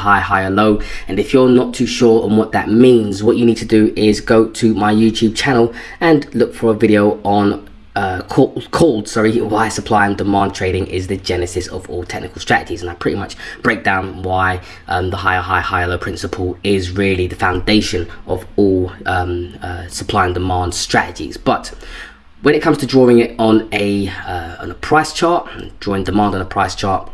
high, high higher low. And if you're not too sure on what that means, what you need to do is go to my YouTube channel and look for a video on uh, called, called, sorry, why supply and demand trading is the genesis of all technical strategies. And I pretty much break down why um, the higher high, higher low principle is really the foundation of all um, uh, supply and demand strategies. But when it comes to drawing it on a, uh, on a price chart, drawing demand on a price chart,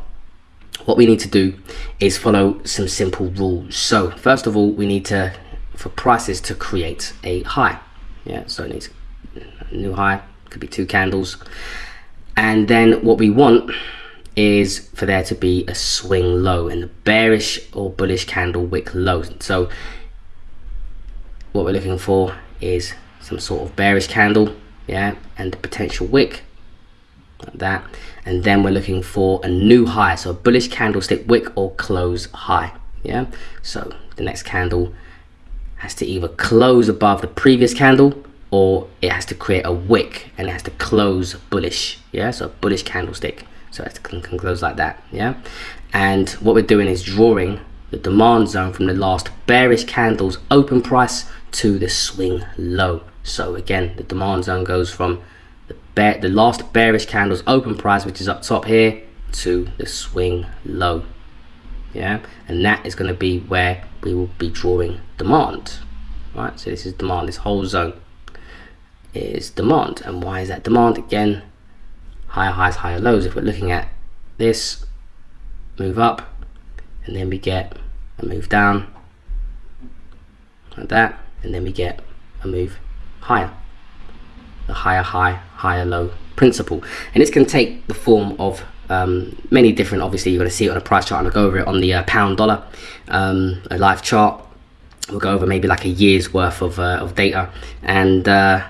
what we need to do is follow some simple rules. So first of all, we need to, for prices to create a high. Yeah, so it needs a new high, could be two candles. And then what we want is for there to be a swing low and a bearish or bullish candle wick low. So what we're looking for is some sort of bearish candle, yeah, and the potential wick like that. And then we're looking for a new high, so a bullish candlestick wick or close high, yeah. So the next candle has to either close above the previous candle or it has to create a wick and it has to close bullish. Yeah? So a bullish candlestick. So it can, can close like that. Yeah? And what we're doing is drawing the demand zone from the last bearish candle's open price to the swing low. So again the demand zone goes from bear the last bearish candle's open price which is up top here to the swing low yeah and that is going to be where we will be drawing demand right so this is demand this whole zone is demand. And why is that demand? Again, higher highs, higher lows. If we're looking at this, move up, and then we get a move down, like that, and then we get a move higher. The higher high, higher low principle. And this can take the form of um, many different, obviously you're going to see it on a price chart and I'll go over it on the uh, pound dollar, um, a live chart. We'll go over maybe like a year's worth of, uh, of data and uh,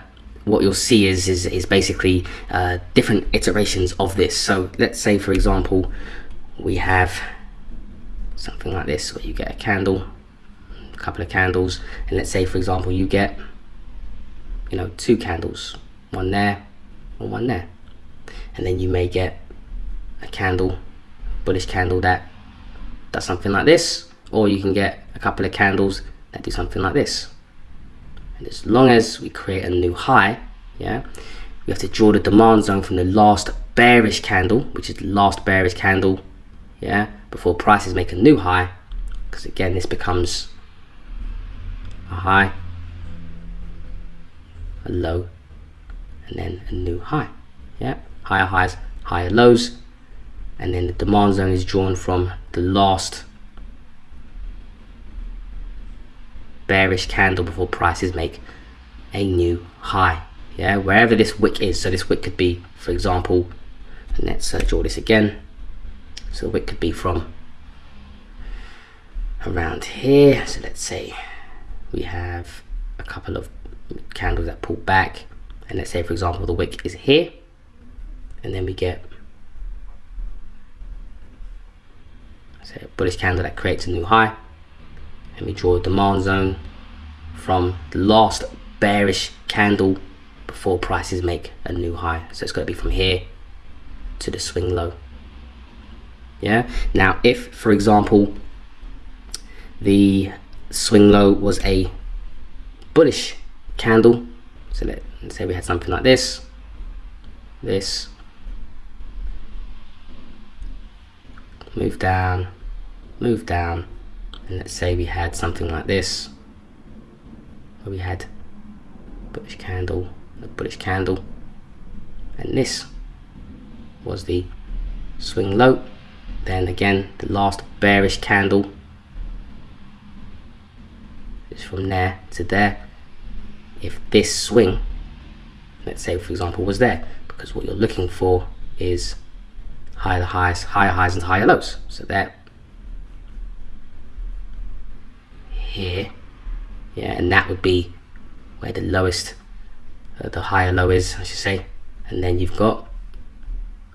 what you'll see is is, is basically uh, different iterations of this so let's say for example we have something like this where you get a candle a couple of candles and let's say for example you get you know two candles one there and one there. And then you may get a candle bullish candle that does something like this or you can get a couple of candles that do something like this. And as long as we create a new high yeah we have to draw the demand zone from the last bearish candle which is the last bearish candle yeah before prices make a new high because again this becomes a high a low and then a new high. Yeah higher highs higher lows. And then the demand zone is drawn from the last bearish candle before prices make a new high. Yeah wherever this wick is. So this wick could be for example and let's draw this again. So the wick could be from around here. So let's say we have a couple of candles that pull back and let's say for example the wick is here and then we get say a bullish candle that creates a new high and we draw a demand zone from the last bearish candle before prices make a new high. So it's going to be from here to the swing low. Yeah? Now if for example the swing low was a bullish candle so let, let's say we had something like this. This. Move down. Move down. And let's say we had something like this. Where we had bullish candle. A bullish candle. And this was the swing low then again the last bearish candle. Is from there to there if this swing let's say for example was there because what you're looking for is higher highs higher highs and higher lows. So that here yeah and that would be where the lowest uh, the higher low is I should say. And then you've got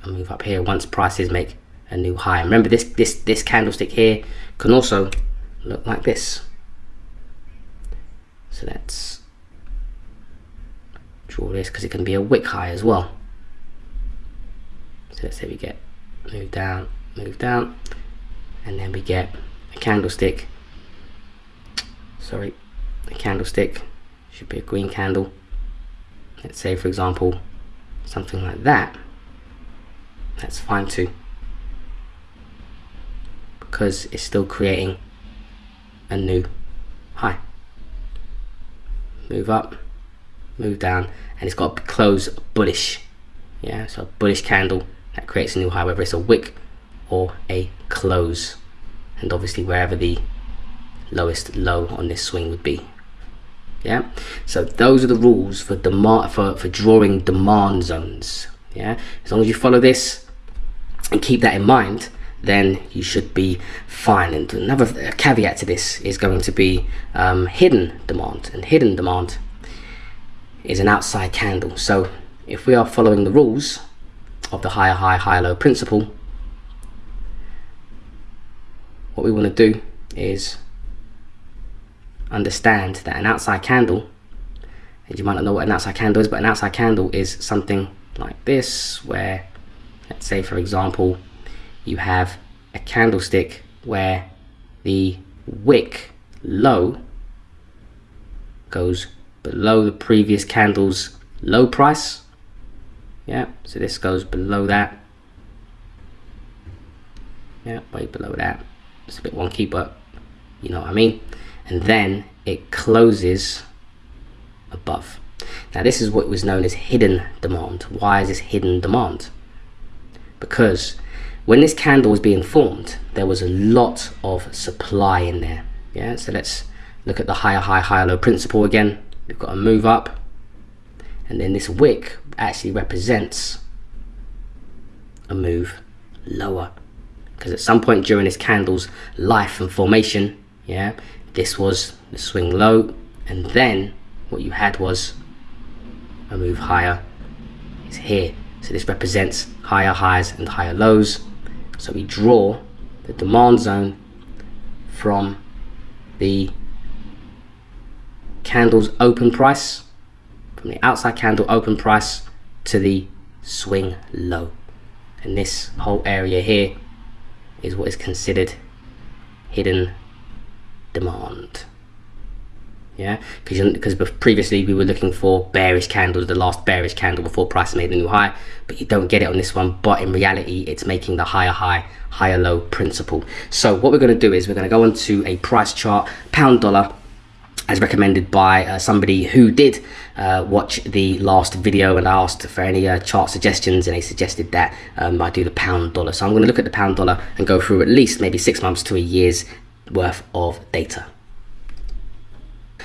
a move up here once prices make a new high. Remember this this this candlestick here can also look like this. So let's draw this because it can be a wick high as well. So let's say we get move down move down and then we get a candlestick. Sorry a candlestick should be a green candle. Let's say for example something like that. That's fine too. Because it's still creating a new high. Move up move down and it's got to close bullish yeah so bullish candle that creates a new high whether it's a wick or a close. And obviously wherever the lowest low on this swing would be yeah? So those are the rules for demand for, for drawing demand zones yeah? As long as you follow this and keep that in mind then you should be fine. And another caveat to this is going to be um, hidden demand. And hidden demand is an outside candle. So if we are following the rules of the higher high higher low principle what we want to do is understand that an outside candle and you might not know what an outside candle is but an outside candle is something like this where let's say for example you have a candlestick where the wick low goes below the previous candle's low price. Yeah so this goes below that. Yeah way below that. It's a bit wonky but you know what I mean. And then it closes above. Now this is what was known as hidden demand. Why is this hidden demand? Because when this candle was being formed there was a lot of supply in there. Yeah so let's look at the higher high higher low principle again we've got a move up. And then this wick actually represents a move lower. Because at some point during this candle's life and formation yeah this was the swing low. And then what you had was a move higher. It's here. So this represents higher highs and higher lows. So we draw the demand zone from the candle's open price from the outside candle open price to the swing low. And this whole area here is what is considered hidden demand. Yeah? Because previously we were looking for bearish candles the last bearish candle before price made a new high but you don't get it on this one but in reality it's making the higher high higher low principle. So what we're going to do is we're going to go onto a price chart pound dollar as recommended by uh, somebody who did uh, watch the last video and asked for any uh, chart suggestions and they suggested that um, I do the pound dollar so I'm going to look at the pound dollar and go through at least maybe six months to a year's worth of data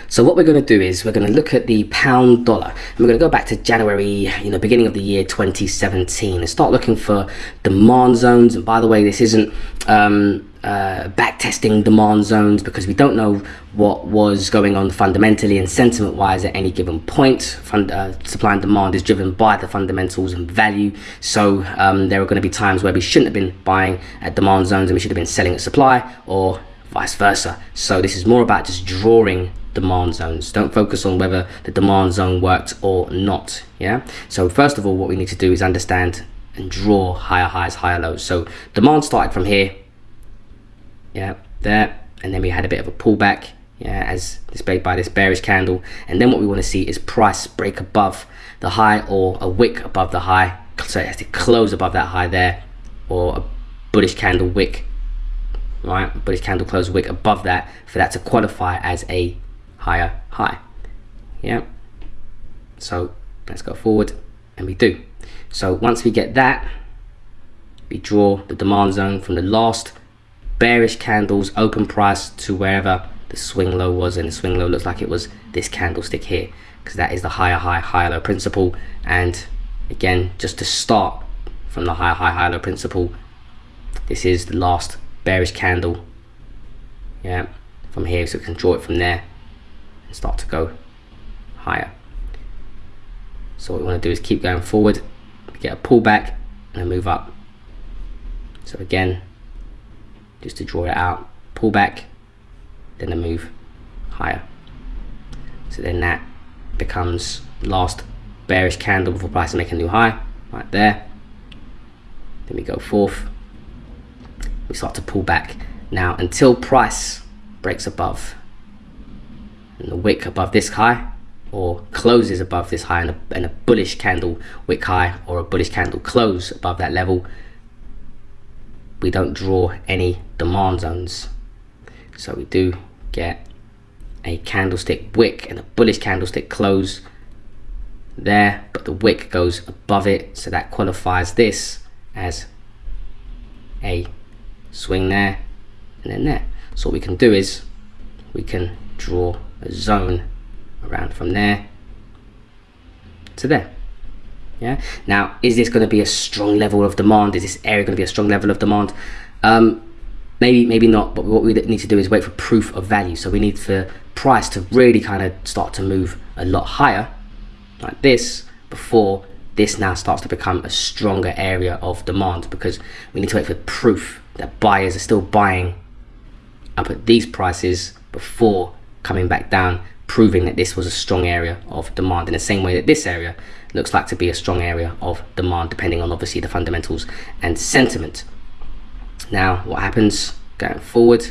so what we're going to do is we're going to look at the pound dollar and we're going to go back to January, you know, beginning of the year 2017 and start looking for demand zones. And by the way, this isn't um, uh, back testing demand zones because we don't know what was going on fundamentally and sentiment wise at any given point. Fund, uh, supply and demand is driven by the fundamentals and value. So um, there are going to be times where we shouldn't have been buying at demand zones and we should have been selling at supply or vice versa. So this is more about just drawing demand zones don't focus on whether the demand zone worked or not yeah so first of all what we need to do is understand and draw higher highs higher lows so demand started from here yeah there. And then we had a bit of a pullback yeah as displayed by this bearish candle. And then what we want to see is price break above the high or a wick above the high. So it has to close above that high there or a bullish candle wick right? Bullish candle close wick above that for that to qualify as a higher high. Yeah. So let's go forward and we do. So once we get that we draw the demand zone from the last bearish candles open price to wherever the swing low was and the swing low looks like it was this candlestick here because that is the higher high higher low principle and again just to start from the higher high higher low principle this is the last bearish candle yeah from here so we can draw it from there and start to go higher. So what we want to do is keep going forward, get a pullback and move up. So again, just to draw it out, pull back, then a move higher. So then that becomes last bearish candle before price make a new high, right there. Then we go forth, we start to pull back now until price breaks above and the wick above this high or closes above this high and a, and a bullish candle wick high or a bullish candle close above that level we don't draw any demand zones so we do get a candlestick wick and a bullish candlestick close there but the wick goes above it. So that qualifies this as a swing there and then there. So what we can do is we can draw a zone around from there to there. Yeah? Now is this going to be a strong level of demand? Is this area going to be a strong level of demand? Um maybe maybe not but what we need to do is wait for proof of value. So we need for price to really kind of start to move a lot higher like this before this now starts to become a stronger area of demand because we need to wait for proof that buyers are still buying. Up at these prices before coming back down proving that this was a strong area of demand. In the same way that this area looks like to be a strong area of demand depending on obviously the fundamentals and sentiment now what happens going forward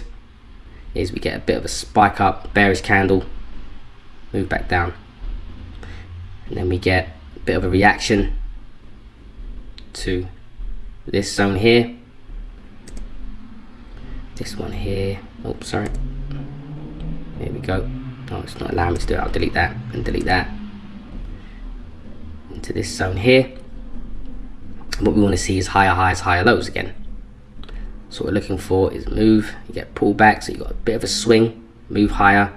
is we get a bit of a spike up bearish candle move back down. And then we get a bit of a reaction to this zone here. This one here oh sorry. There we go. Oh it's not allowing me to do it. I'll delete that and delete that into this zone here. What we want to see is higher highs higher lows again so what we're looking for is move. You get pull back so you got a bit of a swing move higher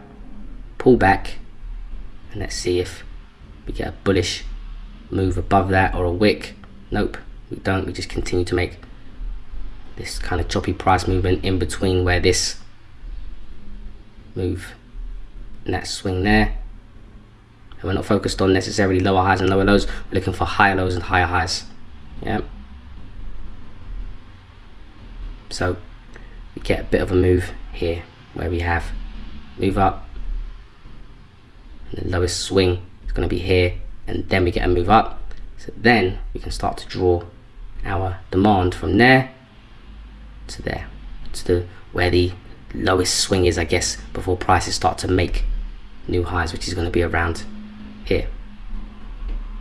pull back and let's see if we get a bullish move above that or a wick. Nope we don't. We just continue to make this kind of choppy price movement in between where this move and that swing there. And we're not focused on necessarily lower highs and lower lows. We're looking for higher lows and higher highs. Yeah so we get a bit of a move here where we have move up and the lowest swing is going to be here and then we get a move up. So then we can start to draw our demand from there to there to the where the lowest swing is I guess before prices start to make new highs which is going to be around here.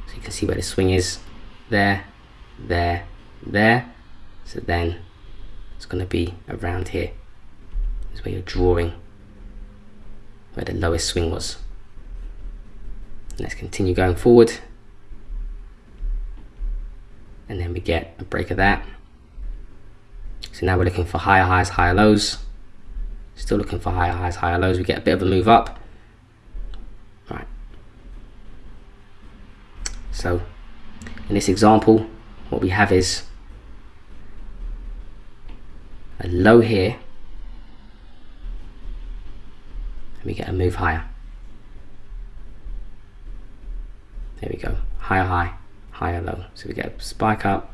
So you can see where the swing is there there there. So then it's going to be around here is where you're drawing where the lowest swing was. Let's continue going forward. And then we get a break of that. So now we're looking for higher highs higher lows. Still looking for higher highs higher lows. We get a bit of a move up. Right. So in this example what we have is a low here. And we get a move higher. There we go. Higher high. Higher low. So we get a spike up.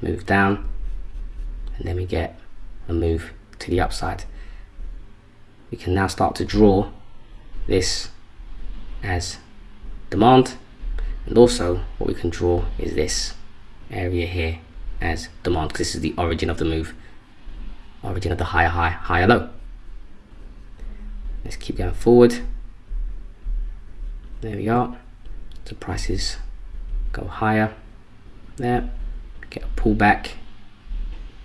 Move down. And then we get a move to the upside. We can now start to draw this as demand. And also what we can draw is this area here as demand because this is the origin of the move. Origin of the higher high higher low. Let's keep going forward. There we are. The prices go higher. There. Get a pullback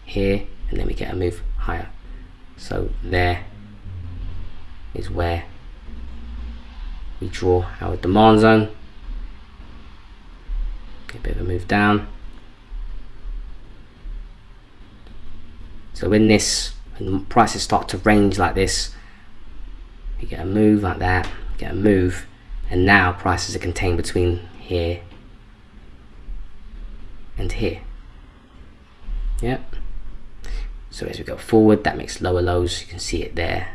here and then we get a move higher. So there is where we draw our demand zone. Get a bit of a move down So when this when prices start to range like this, you get a move like that, get a move, and now prices are contained between here and here. Yep. So as we go forward, that makes lower lows. You can see it there.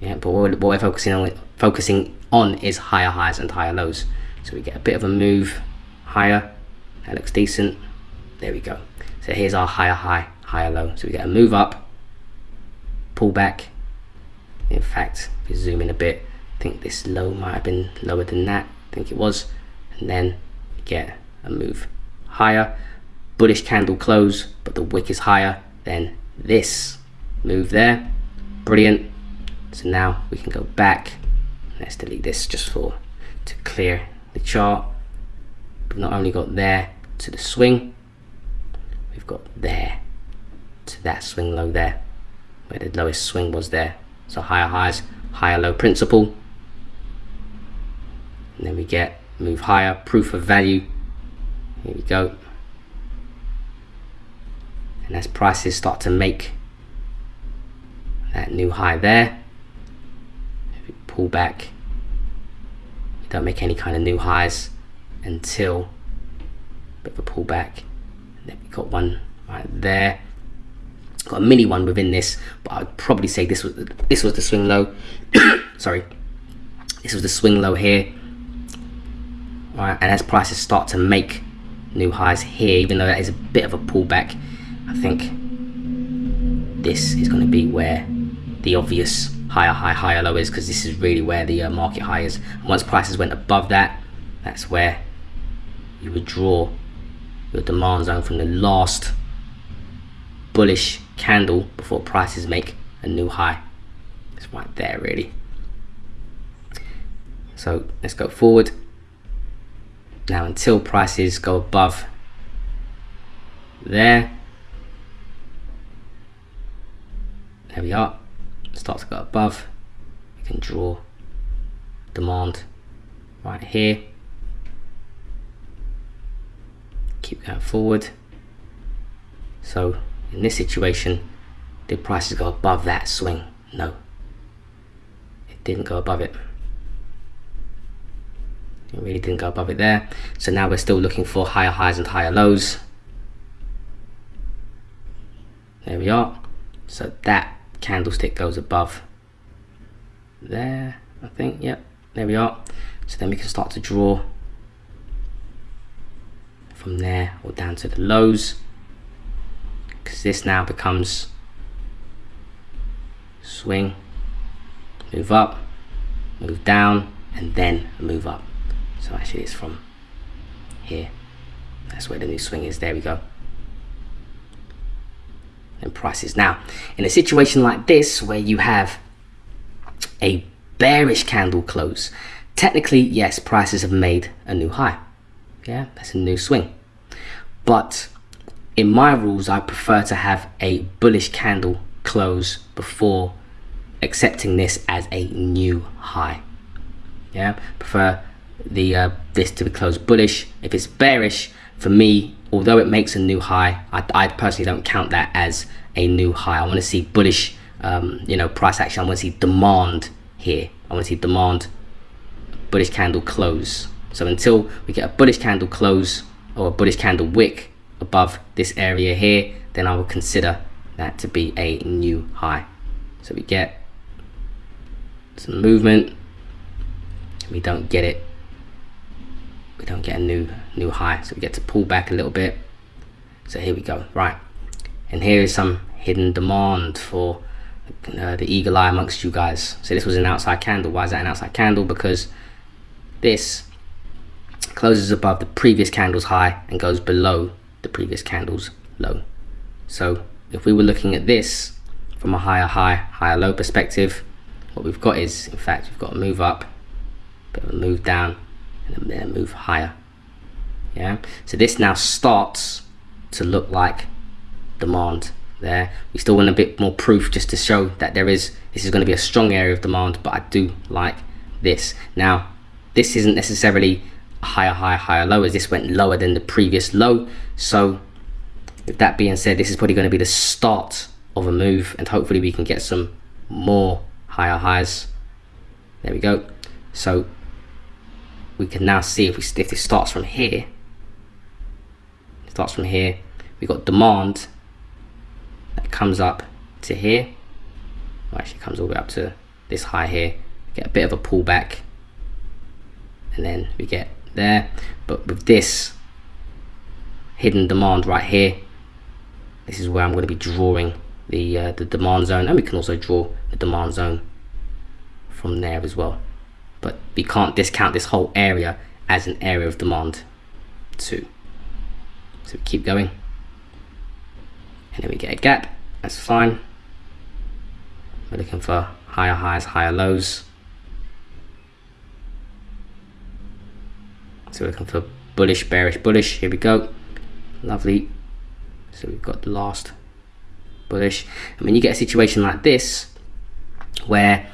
Yeah, but what we're focusing on focusing on is higher highs and higher lows. So we get a bit of a move higher. That looks decent. There we go. So here's our higher high, higher low. So we get a move up, pull back. In fact, if you zoom in a bit, I think this low might have been lower than that. I think it was. And then get a move higher, bullish candle close but the wick is higher than this move there brilliant so now we can go back let's delete this just for to clear the chart we've not only got there to the swing we've got there to that swing low there where the lowest swing was there. So higher highs higher low principle. And then we get move higher proof of value. Here we go. And as prices start to make that new high there if we pull back you don't make any kind of new highs until bit of a pullback then we got one right there. Got a mini one within this but I'd probably say this was this was the swing low. Sorry. This was the swing low here. Right, and as prices start to make new highs here even though that is a bit of a pullback I think this is going to be where the obvious higher high higher low is because this is really where the uh, market high is. And once prices went above that that's where you would draw your demand zone from the last bullish candle before prices make a new high. It's right there really. So let's go forward. Now until prices go above there there we are. Start to go above. You can draw demand right here keep that forward. So in this situation did prices go above that swing. No. It didn't go above it. It really didn't go above it there. So now we're still looking for higher highs and higher lows. There we are. So that candlestick goes above there I think. Yep there we are. So then we can start to draw from there or down to the lows. Because this now becomes swing move up move down and then move up. So actually it's from here. That's where the new swing is. There we go. And prices. Now in a situation like this where you have a bearish candle close technically yes prices have made a new high yeah that's a new swing but in my rules I prefer to have a bullish candle close before accepting this as a new high yeah prefer the uh, this to be closed bullish. If it's bearish, for me, although it makes a new high, I, I personally don't count that as a new high. I want to see bullish, um, you know, price action. I want to see demand here. I want to see demand, bullish candle close. So until we get a bullish candle close or a bullish candle wick above this area here, then I will consider that to be a new high. So we get some movement. We don't get it. We don't get a new new high. So we get to pull back a little bit. So here we go. Right. And here is some hidden demand for uh, the eagle eye amongst you guys. So this was an outside candle. Why is that an outside candle? Because this closes above the previous candle's high and goes below the previous candle's low. So if we were looking at this from a higher high higher low perspective what we've got is in fact we've got a move up a move down and then move higher. Yeah? So this now starts to look like demand there. We still want a bit more proof just to show that there is this is going to be a strong area of demand but I do like this. Now this isn't necessarily a higher higher higher low as this went lower than the previous low. So with that being said this is probably going to be the start of a move and hopefully we can get some more higher highs. There we go. So we can now see if we if it starts from here. Starts from here. We got demand that comes up to here. Actually comes all the way up to this high here. Get a bit of a pullback and then we get there. But with this hidden demand right here this is where I'm going to be drawing the uh, the demand zone. And we can also draw the demand zone from there as well. But we can't discount this whole area as an area of demand too. So we keep going. and then we get a gap. That's fine. We're looking for higher highs higher lows so we're looking for bullish bearish bullish. Here we go. Lovely. So we've got the last bullish. And when you get a situation like this where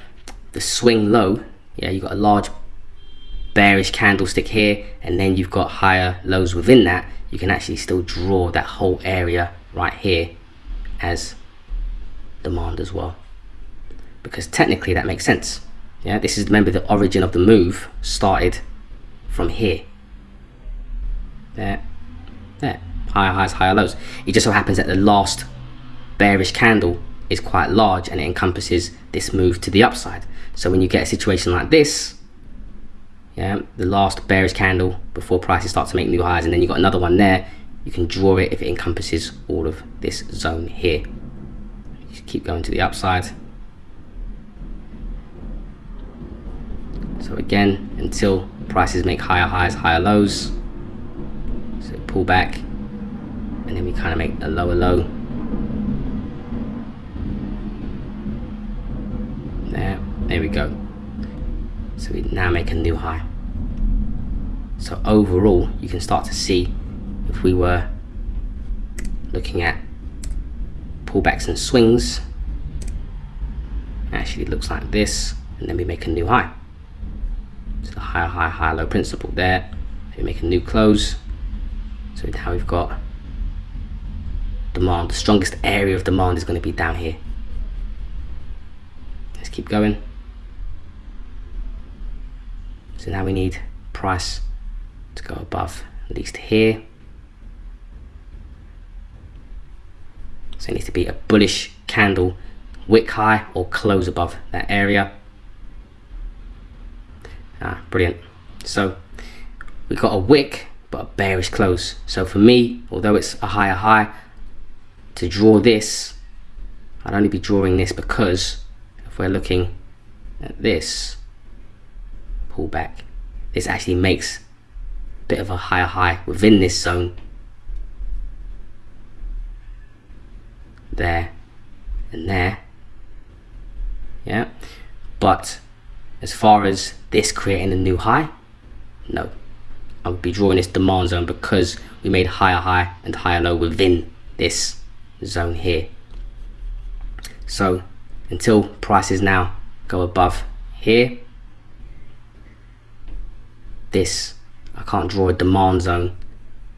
the swing low yeah you've got a large bearish candlestick here and then you've got higher lows within that you can actually still draw that whole area right here as demand as well. Because technically that makes sense. Yeah this is remember the origin of the move started from here there. There. Higher highs higher lows. It just so happens that the last bearish candle is quite large and it encompasses this move to the upside. So when you get a situation like this yeah the last bearish candle before prices start to make new highs and then you've got another one there you can draw it if it encompasses all of this zone here. Just keep going to the upside. So again until prices make higher highs higher lows pull back and then we kind of make a lower low. There there we go. So we now make a new high. So overall you can start to see if we were looking at pullbacks and swings actually looks like this and then we make a new high. So the higher high higher low principle there. We make a new close so now we've got demand the strongest area of demand is going to be down here. Let's keep going. So now we need price to go above at least here. So it needs to be a bullish candle wick high or close above that area. Ah brilliant. So we've got a wick but a bearish close. So for me although it's a higher high to draw this I'd only be drawing this because if we're looking at this pullback, this actually makes a bit of a higher high within this zone. There and there. Yeah. But as far as this creating a new high no I would be drawing this demand zone because we made higher high and higher low within this zone here. So until prices now go above here this I can't draw a demand zone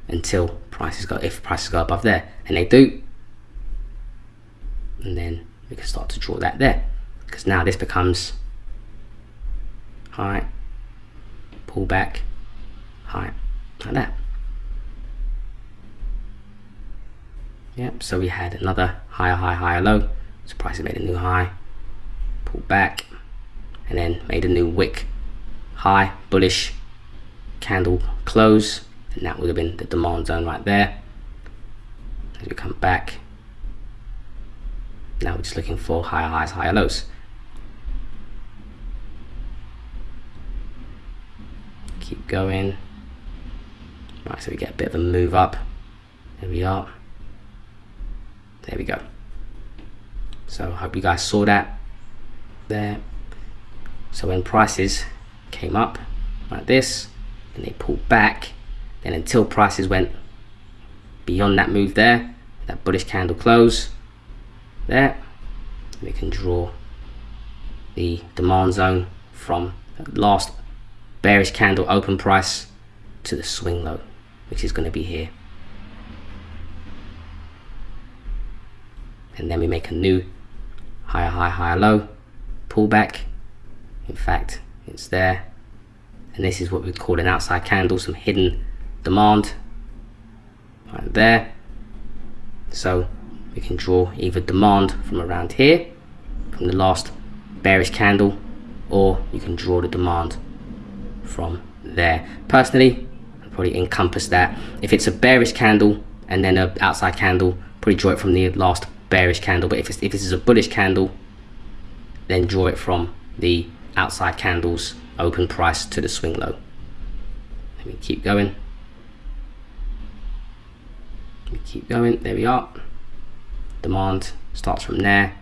until prices go if prices go above there. And they do. And then we can start to draw that there. Because now this becomes high pull back high like that. Yep so we had another higher high higher low. So prices made a new high. Pull back and then made a new wick. High bullish candle close and that would have been the demand zone right there. As we come back now we're just looking for higher highs higher lows. Keep going right so we get a bit of a move up. There we are. There we go. So I hope you guys saw that there. So when prices came up like this and they pulled back then until prices went beyond that move there that bullish candle close there we can draw the demand zone from the last bearish candle open price to the swing low which is going to be here. And then we make a new higher high higher low pullback in fact it's there. And this is what we call an outside candle some hidden demand right there. So we can draw either demand from around here from the last bearish candle or you can draw the demand from there. Personally probably encompass that. If it's a bearish candle and then an outside candle probably draw it from the last bearish candle. But if, if this is a bullish candle then draw it from the outside candles open price to the swing low. Let me keep going. Let me keep going. There we are. Demand starts from there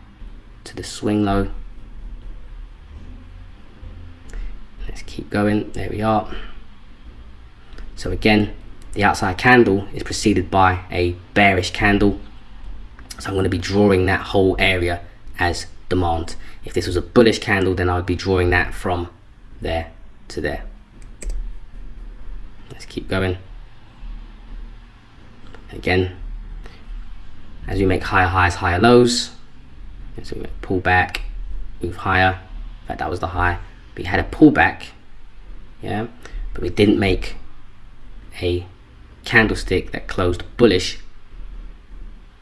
to the swing low. Let's keep going. There we are so again the outside candle is preceded by a bearish candle. So I'm going to be drawing that whole area as demand. If this was a bullish candle then I would be drawing that from there to there. Let's keep going. Again as we make higher highs higher lows so we pull back move higher. In fact that was the high. We had a pullback yeah but we didn't make a candlestick that closed bullish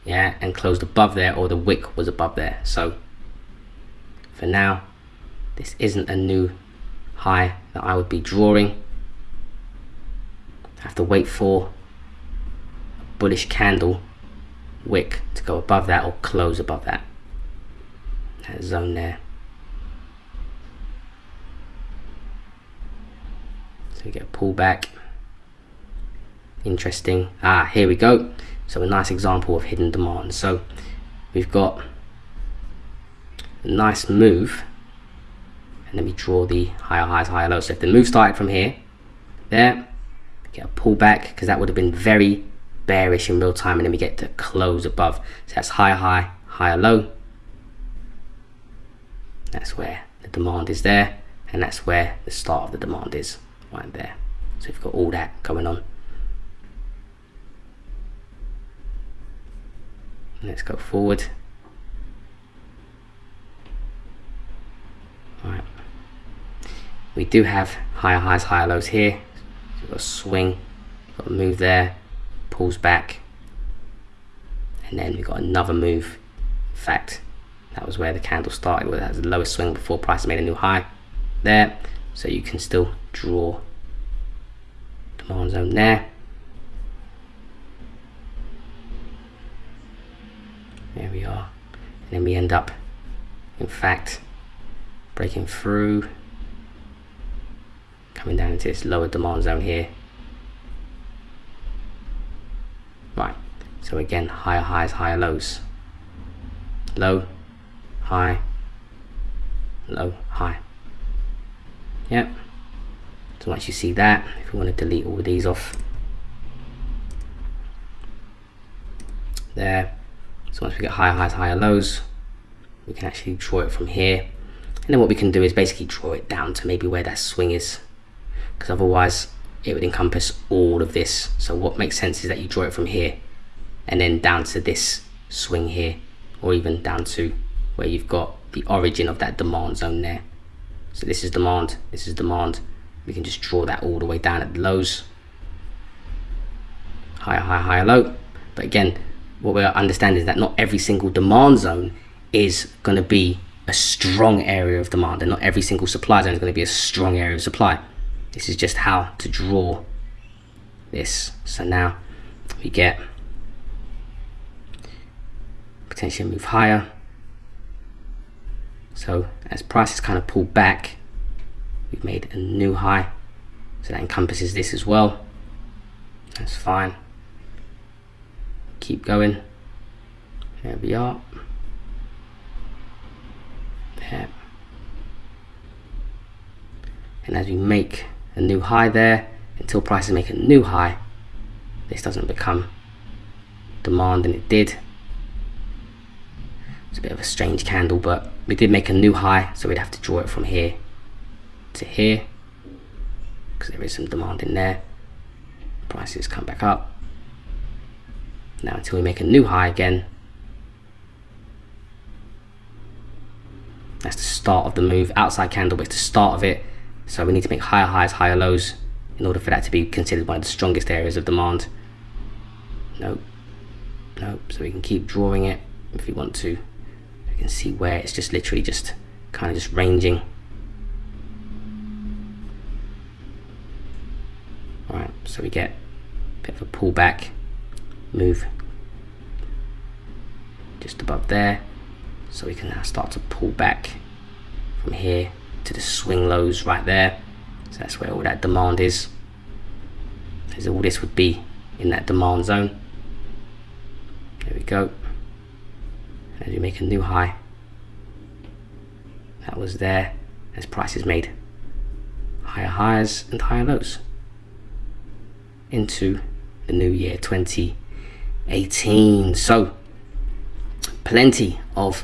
yeah and closed above there or the wick was above there. So for now this isn't a new high that I would be drawing. I have to wait for a bullish candle wick to go above that or close above that. That zone there. So we get a pullback interesting. Ah here we go. So a nice example of hidden demand. So we've got a nice move. And then we draw the higher highs higher lows. So if the move started from here there get a pullback because that would have been very bearish in real time. And then we get to close above. So that's higher high higher low. That's where the demand is there. And that's where the start of the demand is right there. So we've got all that going on let's go forward. Right. we do have higher highs higher lows here. So got a swing got a move there pulls back. And then we've got another move. In fact that was where the candle started where that was the lowest swing before price made a new high. There. So you can still draw demand zone there we are. And then we end up in fact breaking through coming down into this lower demand zone here. Right so again higher highs higher lows. Low high low high. Yep. So once you see that if you want to delete all of these off there so once we get higher highs, higher lows, we can actually draw it from here. And then what we can do is basically draw it down to maybe where that swing is. Because otherwise it would encompass all of this. So what makes sense is that you draw it from here and then down to this swing here or even down to where you've got the origin of that demand zone there. So this is demand, this is demand. We can just draw that all the way down at the lows. Higher, higher, higher, low. But again, what we're understanding is that not every single demand zone is going to be a strong area of demand and not every single supply zone is going to be a strong area of supply. This is just how to draw this. So now we get potentially move higher. So as prices kind of pull back we've made a new high. So that encompasses this as well. That's fine keep going. There we are. There. And as we make a new high there until prices make a new high this doesn't become demand and it did. It's a bit of a strange candle but we did make a new high so we'd have to draw it from here to here because there is some demand in there. Prices come back up now until we make a new high again. That's the start of the move. Outside candle it's the start of it. So we need to make higher highs higher lows in order for that to be considered one of the strongest areas of demand. Nope. Nope. So we can keep drawing it if we want to. You can see where it's just literally just kind of just ranging. Alright, so we get a bit of a pullback move just above there so we can now start to pull back from here to the swing lows right there. So that's where all that demand is. As all this would be in that demand zone. There we go. As we make a new high that was there as prices made higher highs and higher lows into the new year 2018 so plenty of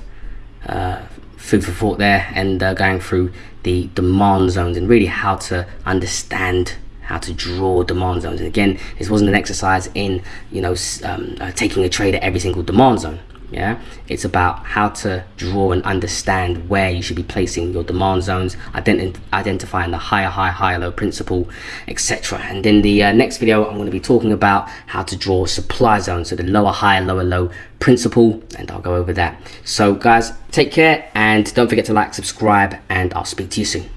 uh, food for thought there and uh, going through the demand zones and really how to understand how to draw demand zones. And again this wasn't an exercise in you know um, uh, taking a trade at every single demand zone yeah? It's about how to draw and understand where you should be placing your demand zones ident identifying the higher high higher low principle etc and in the uh, next video i'm going to be talking about how to draw supply zones so the lower high lower low principle and i'll go over that. So guys take care and don't forget to like subscribe and i'll speak to you soon